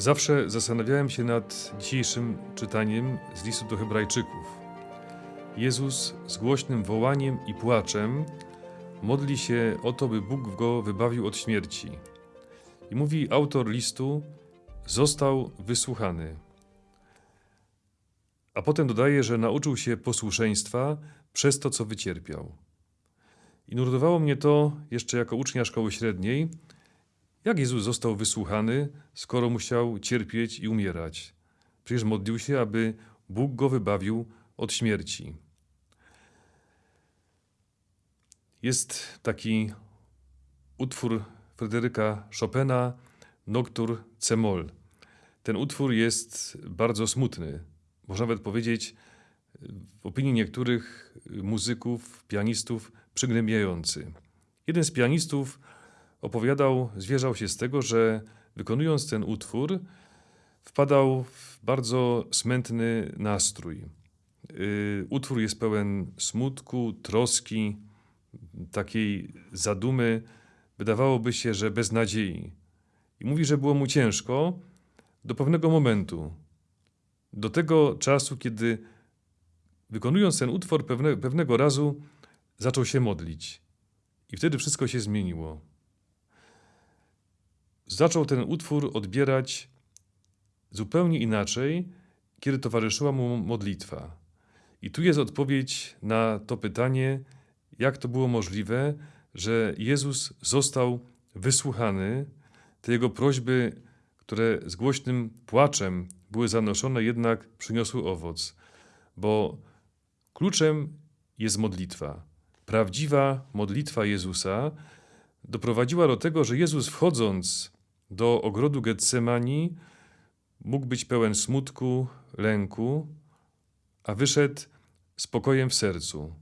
Zawsze zastanawiałem się nad dzisiejszym czytaniem z listu do Hebrajczyków. Jezus z głośnym wołaniem i płaczem modli się o to, by Bóg go wybawił od śmierci. I mówi autor listu: Został wysłuchany. A potem dodaje, że nauczył się posłuszeństwa przez to, co wycierpiał. I nurtowało mnie to jeszcze jako ucznia szkoły średniej jak Jezus został wysłuchany, skoro musiał cierpieć i umierać? Przecież modlił się, aby Bóg go wybawił od śmierci. Jest taki utwór Fryderyka Chopina, Noctur C-moll. Ten utwór jest bardzo smutny. Można nawet powiedzieć, w opinii niektórych muzyków, pianistów, przygnębiający. Jeden z pianistów opowiadał, zwierzał się z tego, że wykonując ten utwór, wpadał w bardzo smętny nastrój. Y, utwór jest pełen smutku, troski, takiej zadumy, wydawałoby się, że bez nadziei. I mówi, że było mu ciężko do pewnego momentu, do tego czasu, kiedy wykonując ten utwór pewne, pewnego razu zaczął się modlić. I wtedy wszystko się zmieniło zaczął ten utwór odbierać zupełnie inaczej, kiedy towarzyszyła mu modlitwa. I tu jest odpowiedź na to pytanie, jak to było możliwe, że Jezus został wysłuchany, te jego prośby, które z głośnym płaczem były zanoszone, jednak przyniosły owoc, bo kluczem jest modlitwa. Prawdziwa modlitwa Jezusa doprowadziła do tego, że Jezus wchodząc do ogrodu Getsemani mógł być pełen smutku, lęku, a wyszedł spokojem w sercu.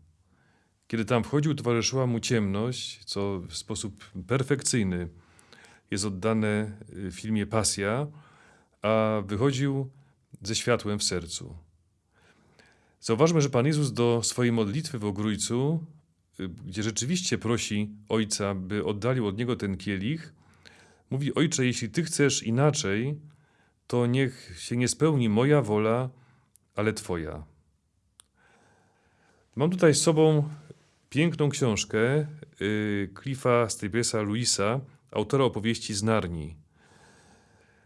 Kiedy tam wchodził, towarzyszyła mu ciemność, co w sposób perfekcyjny jest oddane w filmie Pasja, a wychodził ze światłem w sercu. Zauważmy, że Pan Jezus do swojej modlitwy w ogrójcu, gdzie rzeczywiście prosi Ojca, by oddalił od Niego ten kielich, Mówi: Ojcze, jeśli ty chcesz inaczej, to niech się nie spełni moja wola, ale Twoja. Mam tutaj z sobą piękną książkę y, Cliffa Stapesa Louisa, autora opowieści z Narni.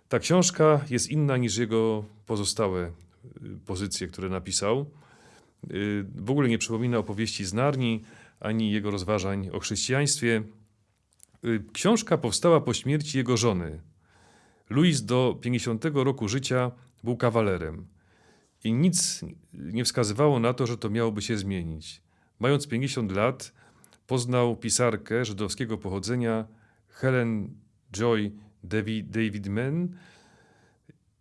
Ta książka jest inna niż jego pozostałe y, pozycje, które napisał. Y, w ogóle nie przypomina opowieści z Narni ani jego rozważań o chrześcijaństwie. Y, książka powstała po śmierci jego żony. Louis do 50 roku życia był kawalerem i nic nie wskazywało na to, że to miałoby się zmienić. Mając 50 lat, poznał pisarkę żydowskiego pochodzenia Helen Joy David, Mann.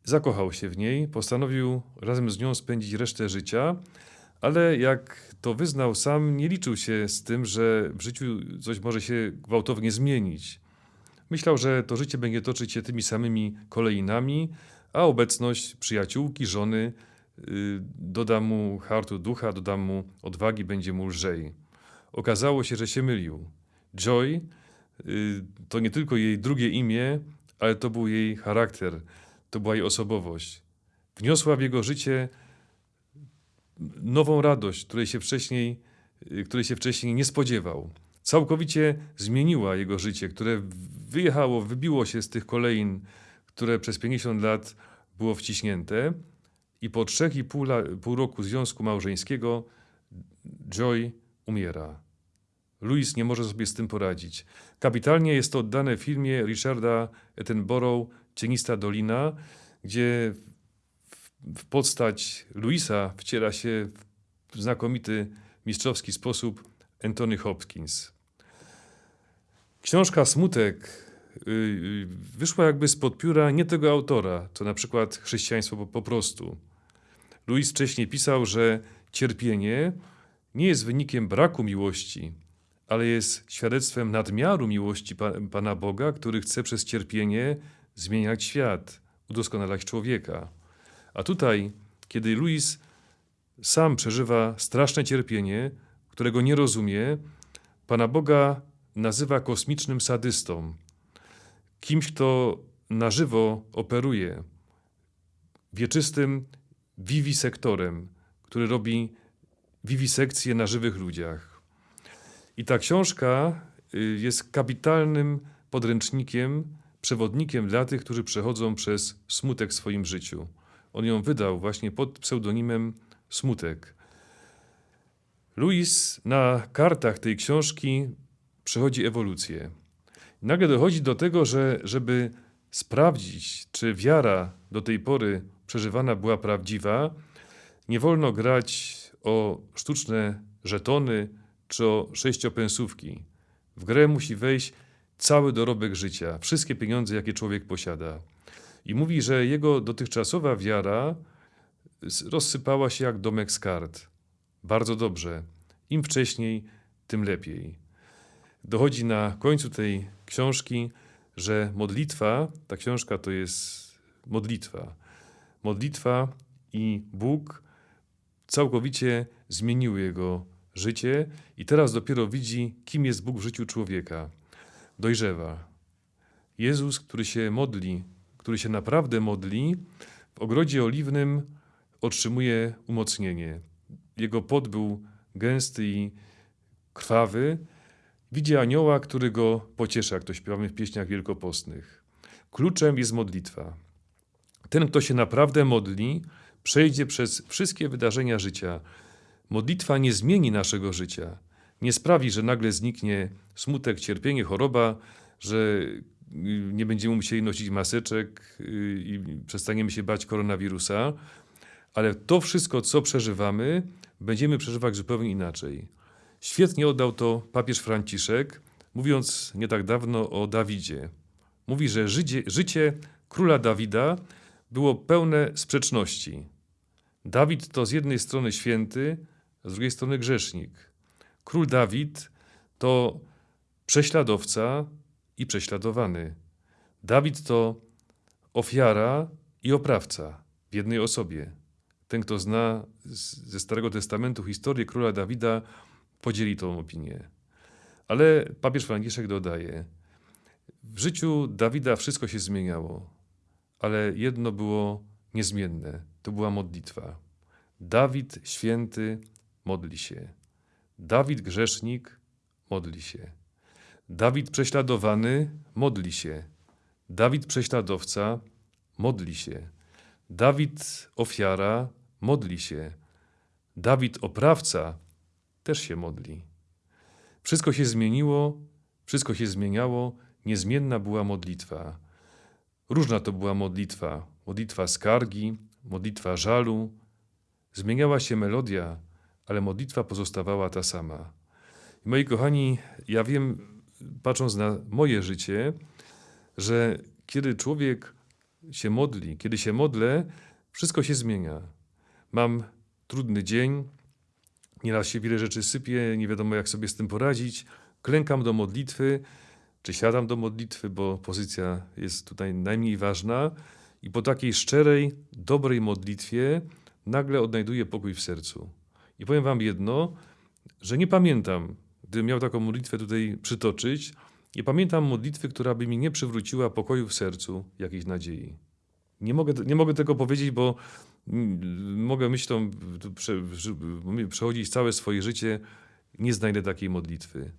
Zakochał się w niej, postanowił razem z nią spędzić resztę życia, ale jak to wyznał sam, nie liczył się z tym, że w życiu coś może się gwałtownie zmienić. Myślał, że to życie będzie toczyć się tymi samymi kolejnami, a obecność przyjaciółki, żony yy, doda mu hartu ducha, doda mu odwagi, będzie mu lżej. Okazało się, że się mylił. Joy yy, to nie tylko jej drugie imię, ale to był jej charakter, to była jej osobowość. Wniosła w jego życie nową radość, której się wcześniej, y, której się wcześniej nie spodziewał. Całkowicie zmieniła jego życie, które wyjechało, wybiło się z tych kolejn, które przez 50 lat było wciśnięte. I po trzech i pół, pół roku związku małżeńskiego Joy umiera. Louis nie może sobie z tym poradzić. Kapitalnie jest to oddane w filmie Richarda Attenborough Cienista Dolina, gdzie w postać Louisa wciela się w znakomity, mistrzowski sposób Anthony Hopkins. Książka Smutek y, y, wyszła jakby spod pióra nie tego autora, co na przykład chrześcijaństwo po, po prostu. Louis wcześniej pisał, że cierpienie nie jest wynikiem braku miłości, ale jest świadectwem nadmiaru miłości Pana Boga, który chce przez cierpienie zmieniać świat, udoskonalać człowieka. A tutaj, kiedy Louis sam przeżywa straszne cierpienie, którego nie rozumie, Pana Boga nazywa kosmicznym sadystą. Kimś, kto na żywo operuje wieczystym wiwisektorem, który robi wiwisekcję na żywych ludziach. I ta książka y, jest kapitalnym podręcznikiem, przewodnikiem dla tych, którzy przechodzą przez smutek w swoim życiu. On ją wydał właśnie pod pseudonimem Smutek. Louis na kartach tej książki przechodzi ewolucję. Nagle dochodzi do tego, że żeby sprawdzić, czy wiara do tej pory przeżywana była prawdziwa, nie wolno grać o sztuczne żetony czy o sześciopensówki. W grę musi wejść cały dorobek życia, wszystkie pieniądze, jakie człowiek posiada. I mówi, że jego dotychczasowa wiara rozsypała się jak domek z kart. Bardzo dobrze. Im wcześniej, tym lepiej. Dochodzi na końcu tej książki, że modlitwa, ta książka to jest modlitwa. Modlitwa i Bóg całkowicie zmieniły jego życie i teraz dopiero widzi, kim jest Bóg w życiu człowieka. Dojrzewa. Jezus, który się modli, który się naprawdę modli, w ogrodzie oliwnym otrzymuje umocnienie. Jego pot był gęsty i krwawy. Widzi anioła, który go pociesza, jak to śpiewamy w pieśniach wielkopostnych. Kluczem jest modlitwa. Ten, kto się naprawdę modli, przejdzie przez wszystkie wydarzenia życia. Modlitwa nie zmieni naszego życia. Nie sprawi, że nagle zniknie smutek, cierpienie, choroba, że nie będziemy musieli nosić maseczek y, i przestaniemy się bać koronawirusa, ale to wszystko, co przeżywamy, będziemy przeżywać zupełnie inaczej. Świetnie oddał to papież Franciszek, mówiąc nie tak dawno o Dawidzie. Mówi, że życie, życie króla Dawida było pełne sprzeczności. Dawid to z jednej strony święty, z drugiej strony grzesznik. Król Dawid to prześladowca i prześladowany. Dawid to ofiara i oprawca w jednej osobie. Ten, kto zna ze Starego Testamentu historię króla Dawida, podzieli tą opinię. Ale papież Franciszek dodaje: W życiu Dawida wszystko się zmieniało, ale jedno było niezmienne to była modlitwa. Dawid święty modli się. Dawid grzesznik modli się. Dawid prześladowany modli się. Dawid prześladowca modli się. Dawid ofiara modli się. Dawid oprawca też się modli. Wszystko się zmieniło, wszystko się zmieniało, niezmienna była modlitwa. Różna to była modlitwa. Modlitwa skargi, modlitwa żalu. Zmieniała się melodia, ale modlitwa pozostawała ta sama. I moi kochani, ja wiem, patrząc na moje życie, że kiedy człowiek się modli, kiedy się modlę, wszystko się zmienia. Mam trudny dzień, nieraz się wiele rzeczy sypie, nie wiadomo jak sobie z tym poradzić. Klękam do modlitwy, czy siadam do modlitwy, bo pozycja jest tutaj najmniej ważna. I po takiej szczerej, dobrej modlitwie nagle odnajduję pokój w sercu. I powiem Wam jedno, że nie pamiętam, gdybym miał taką modlitwę tutaj przytoczyć, nie pamiętam modlitwy, która by mi nie przywróciła pokoju w sercu, jakiejś nadziei. Nie mogę, nie mogę tego powiedzieć, bo mm, mogę myślą prze, przechodzić całe swoje życie, nie znajdę takiej modlitwy.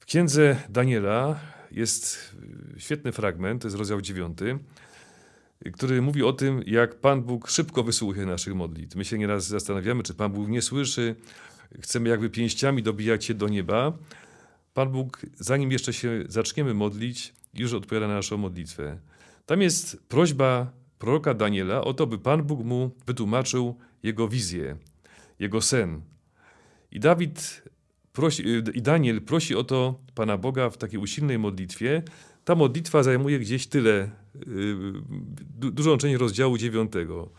W księdze Daniela jest świetny fragment, to jest rozdział 9, który mówi o tym, jak Pan Bóg szybko wysłuchuje naszych modlitw. My się nieraz zastanawiamy, czy Pan Bóg nie słyszy, chcemy jakby pięściami dobijać się do nieba. Pan Bóg, zanim jeszcze się zaczniemy modlić, już odpowiada na naszą modlitwę. Tam jest prośba proroka Daniela o to, by Pan Bóg mu wytłumaczył jego wizję, jego sen. I Dawid prosi, i Daniel prosi o to Pana Boga w takiej usilnej modlitwie. Ta modlitwa zajmuje gdzieś tyle, yy, du, dużą część rozdziału dziewiątego.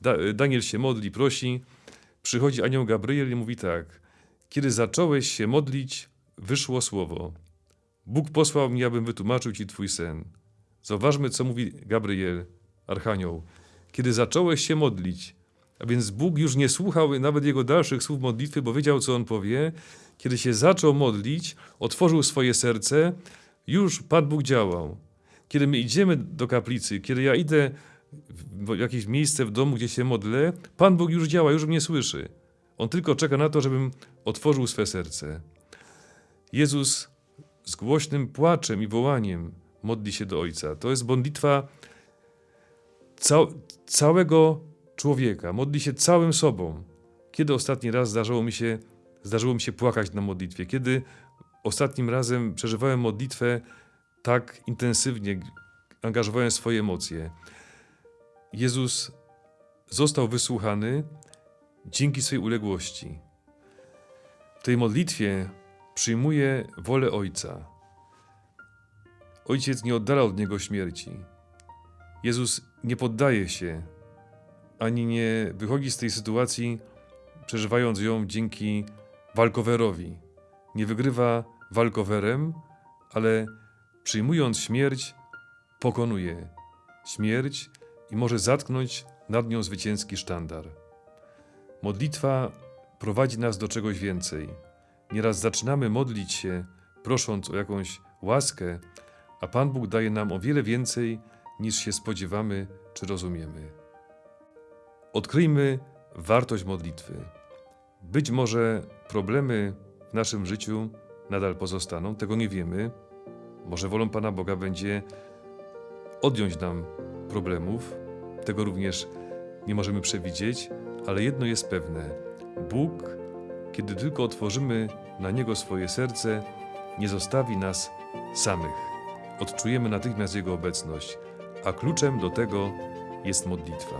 Da, Daniel się modli, prosi. Przychodzi anioł Gabriel i mówi tak. Kiedy zacząłeś się modlić, wyszło słowo. Bóg posłał mnie, abym wytłumaczył ci twój sen. Zauważmy, co mówi Gabriel, archanioł. Kiedy zacząłeś się modlić, a więc Bóg już nie słuchał nawet jego dalszych słów modlitwy, bo wiedział, co on powie. Kiedy się zaczął modlić, otworzył swoje serce, już Pan Bóg działał. Kiedy my idziemy do kaplicy, kiedy ja idę w jakieś miejsce w domu, gdzie się modlę, Pan Bóg już działa, już mnie słyszy. On tylko czeka na to, żebym otworzył swe serce. Jezus z głośnym płaczem i wołaniem modli się do Ojca. To jest modlitwa cał, całego człowieka. Modli się całym sobą. Kiedy ostatni raz zdarzyło mi się, zdarzyło mi się płakać na modlitwie? Kiedy ostatnim razem przeżywałem modlitwę tak intensywnie, angażowałem swoje emocje? Jezus został wysłuchany dzięki swej uległości. W tej modlitwie przyjmuje wolę Ojca. Ojciec nie oddala od niego śmierci. Jezus nie poddaje się, ani nie wychodzi z tej sytuacji, przeżywając ją dzięki walkowerowi. Nie wygrywa walkowerem, ale przyjmując śmierć, pokonuje śmierć i może zatknąć nad nią zwycięski sztandar. Modlitwa prowadzi nas do czegoś więcej. Nieraz zaczynamy modlić się, prosząc o jakąś łaskę, a Pan Bóg daje nam o wiele więcej, niż się spodziewamy czy rozumiemy. Odkryjmy wartość modlitwy. Być może problemy w naszym życiu nadal pozostaną, tego nie wiemy. Może wolą Pana Boga będzie odjąć nam problemów, tego również nie możemy przewidzieć, ale jedno jest pewne: Bóg, kiedy tylko otworzymy na Niego swoje serce, nie zostawi nas samych. Odczujemy natychmiast Jego obecność, a kluczem do tego jest modlitwa.